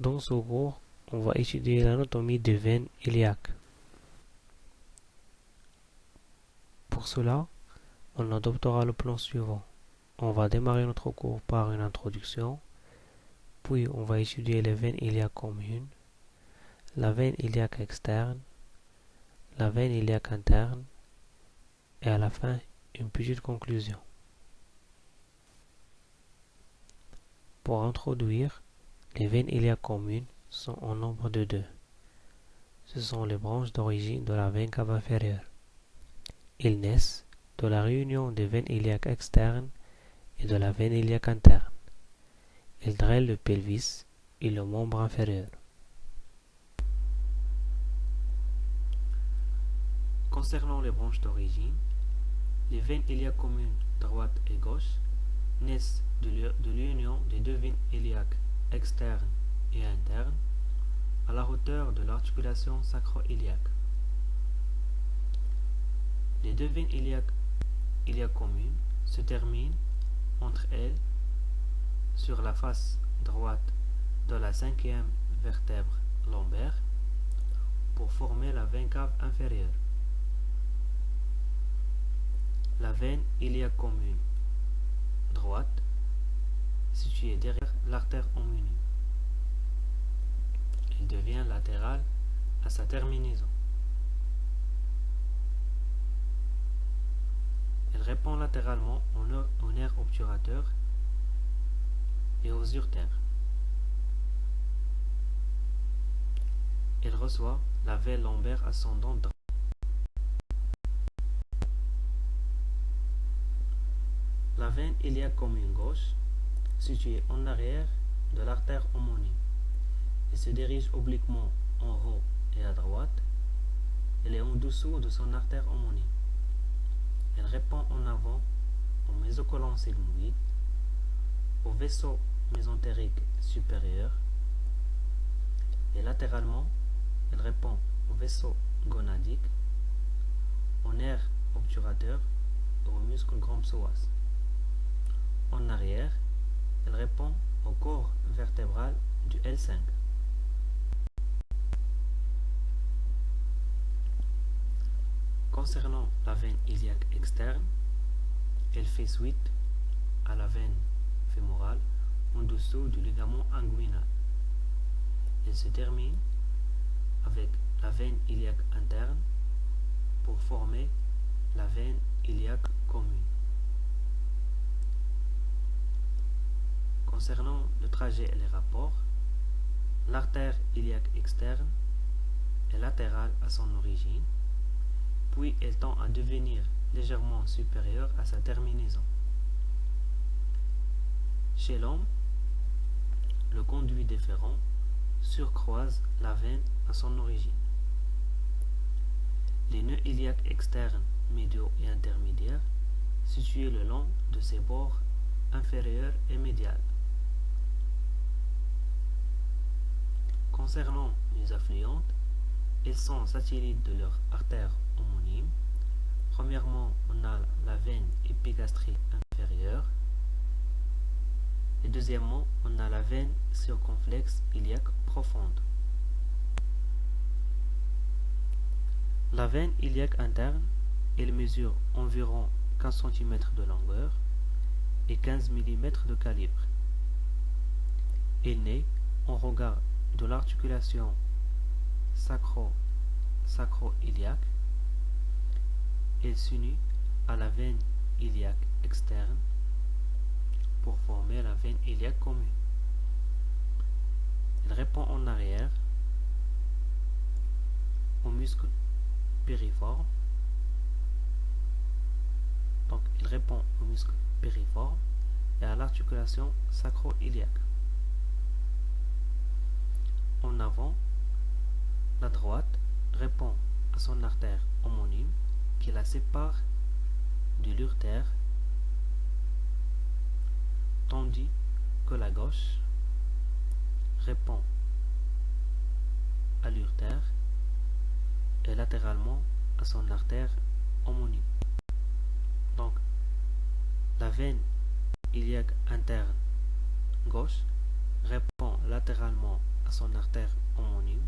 Dans ce cours, on va étudier l'anatomie des veines iliaques. Pour cela, on adoptera le plan suivant. On va démarrer notre cours par une introduction, puis on va étudier les veines iliaques communes, la veine iliaque externe, la veine iliaque interne, et à la fin, une petite conclusion. Pour introduire, les veines iliaques communes sont en nombre de deux. Ce sont les branches d'origine de la veine cave inférieure. Ils naissent de la réunion des veines iliaques externes et de la veine iliaque interne. Ils drainent le pelvis et le membre inférieur. Concernant les branches d'origine, les veines iliaques communes droite et gauche naissent de l'union des deux veines iliaques externes et internes à la hauteur de l'articulation sacro-iliaque. Les deux veines iliaques, iliaques communes se terminent entre elles sur la face droite de la cinquième vertèbre lombaire pour former la veine cave inférieure. La veine iliaque commune droite située derrière l'artère homonyme. Il devient latéral à sa terminaison. Elle répond latéralement au nerf obturateur et aux urtères. Elle reçoit la veine lombaire ascendante La veine iliaque commune gauche située en arrière de l'artère homonyme et se dirige obliquement en haut et à droite. Elle est en dessous de son artère homonyme. Elle répond en avant au mésocolon sigmoïde, au vaisseau mésentérique supérieur et latéralement, elle répond au vaisseau gonadique, au nerf obturateur et au muscle grand psoas. En arrière, elle répond au corps vertébral du L5. Concernant la veine iliaque externe, elle fait suite à la veine fémorale en dessous du ligament inguinal. Elle se termine avec la veine iliaque interne pour former la veine iliaque commune. Concernant le trajet et les rapports, l'artère iliaque externe est latérale à son origine, puis elle tend à devenir légèrement supérieure à sa terminaison. Chez l'homme, le conduit déférent surcroise la veine à son origine. Les nœuds iliaques externes, médiaux et intermédiaires, situés le long de ses bords inférieurs et médial. Concernant les affluentes, elles sont satellites de leur artère homonyme. Premièrement, on a la veine épigastrique inférieure. Et deuxièmement, on a la veine circonflexe iliaque profonde. La veine iliaque interne, elle mesure environ 15 cm de longueur et 15 mm de calibre. Elle naît en regard de l'articulation sacro-iliaque. Elle s'unit à la veine iliaque externe pour former la veine iliaque commune. Elle répond en arrière au muscle périforme. Donc, il répond au muscle périforme et à l'articulation sacro-iliaque. En avant, la droite répond à son artère homonyme qui la sépare de l'urtère, tandis que la gauche répond à l'urtère et latéralement à son artère homonyme. Donc, la veine iliaque interne gauche son artère homonyme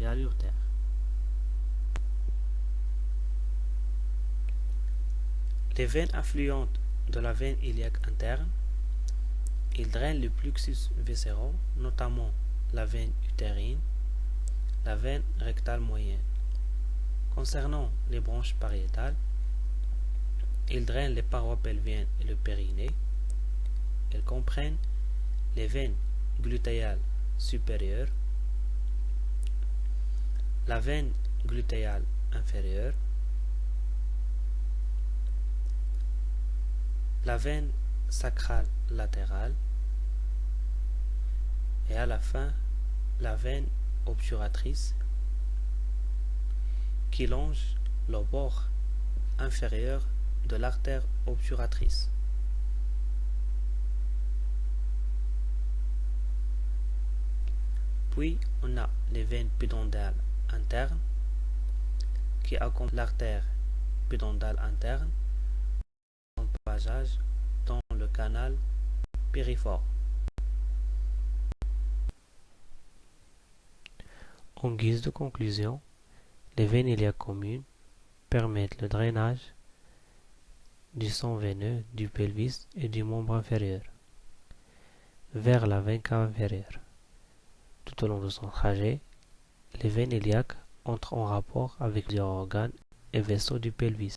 et à l'urtère. Les veines affluentes de la veine iliaque interne, ils drainent le plexus viscéraux, notamment la veine utérine, la veine rectale moyenne. Concernant les branches pariétales, ils drainent les parois pelviennes et le périnée. Elles comprennent les veines glutéales supérieures, la veine glutéale inférieure, la veine sacrale latérale et à la fin la veine obturatrice qui longe le bord inférieur de l'artère obturatrice. Puis on a les veines pédondales internes qui accompagnent l'artère pédondale interne passage dans le canal périforme. En guise de conclusion, les veines iliaques communes permettent le drainage du sang veineux du pelvis et du membre inférieur vers la veine cave inférieure. Tout au long de son trajet, les veines iliaques entrent en rapport avec les organes et vaisseaux du pelvis.